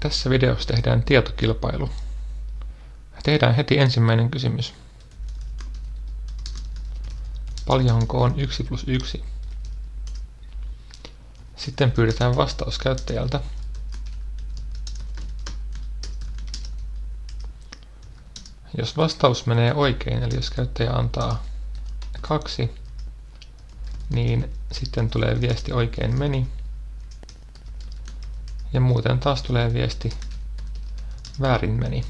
Tässä videossa tehdään tietokilpailu. Tehdään heti ensimmäinen kysymys. Paljonko on 1 plus 1? Sitten pyydetään vastaus käyttäjältä. Jos vastaus menee oikein, eli jos käyttäjä antaa kaksi, niin sitten tulee viesti oikein meni. Ja muuten taas tulee viesti väärin meni.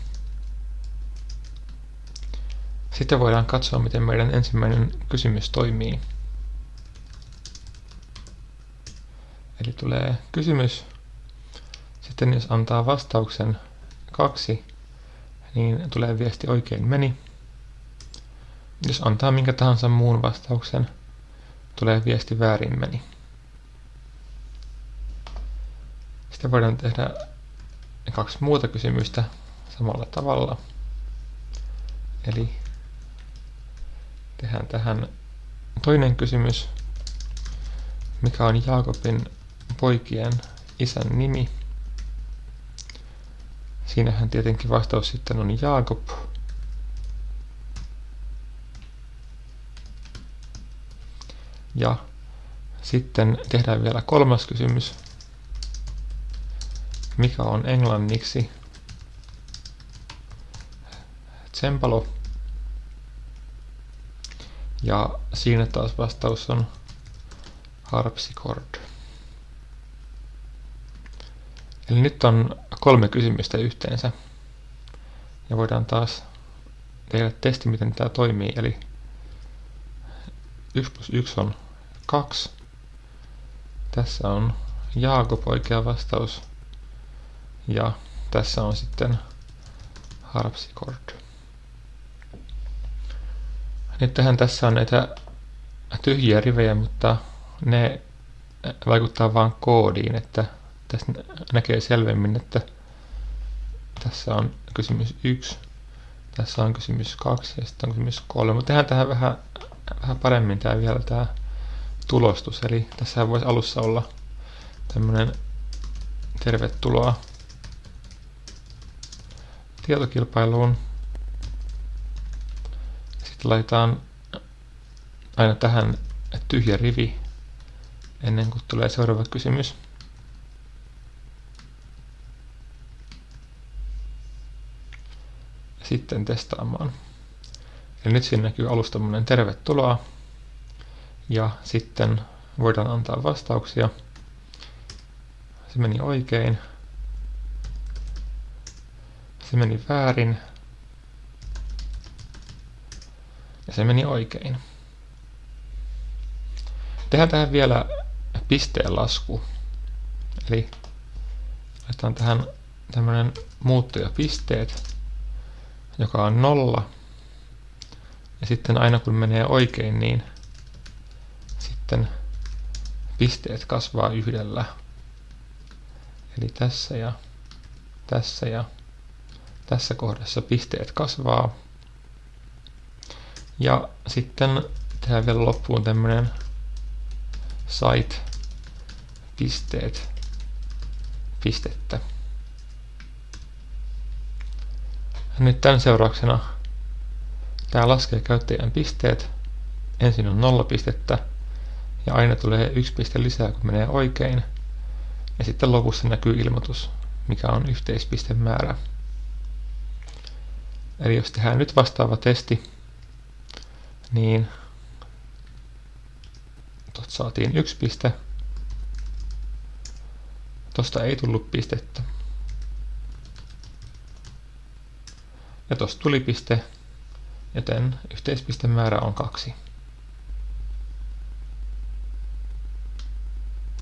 Sitten voidaan katsoa, miten meidän ensimmäinen kysymys toimii. Eli tulee kysymys. Sitten jos antaa vastauksen kaksi, niin tulee viesti oikein meni. Jos antaa minkä tahansa muun vastauksen, tulee viesti väärin meni. Sitten voidaan tehdä kaksi muuta kysymystä samalla tavalla. Eli tehdään tähän toinen kysymys, mikä on Jaakobin poikien isän nimi. Siinähän tietenkin vastaus sitten on Jaakob. Ja sitten tehdään vielä kolmas kysymys. Mikä on englanniksi tsempalo? Ja siinä taas vastaus on harpsichord. Eli nyt on kolme kysymystä yhteensä. Ja voidaan taas tehdä testi, miten tämä toimii. Eli 1 plus 1 on 2. Tässä on Jaakob oikea vastaus. Ja tässä on sitten harpsichord. Nyt tähän tässä on näitä tyhjiä rivejä, mutta ne vaikuttaa vain koodiin, että tässä näkee selvemmin, että tässä on kysymys 1, tässä on kysymys 2 ja sitten on kysymys 3. Mutta tehdään tähän vähän, vähän paremmin tämä vielä tämä tulostus. Eli tässä voisi alussa olla tämmöinen tervetuloa tietokilpailuun. Sitten laitetaan aina tähän tyhjä rivi ennen kuin tulee seuraava kysymys. sitten testaamaan. Eli nyt siinä näkyy alusta tämmöinen tervetuloa. Ja sitten voidaan antaa vastauksia. Se meni oikein. Se meni väärin. Ja se meni oikein. Tehdään tähän vielä pisteen lasku. Eli laitetaan tähän tämmöinen muuttujapisteet joka on nolla. Ja sitten aina kun menee oikein, niin sitten pisteet kasvaa yhdellä. Eli tässä ja tässä ja tässä kohdassa pisteet kasvaa. Ja sitten tehdään vielä loppuun tämmönen site pisteet pistettä. Nyt tämän seurauksena tämä laskee käyttäjän pisteet. Ensin on nolla pistettä ja aina tulee yksi piste lisää, kun menee oikein. Ja sitten lopussa näkyy ilmoitus, mikä on yhteispistemäärä. Eli jos tehdään nyt vastaava testi, niin tuosta saatiin yksi piste. Tuosta ei tullut pistettä. Ja tuosta tuli piste, joten yhteispistemäärä on kaksi.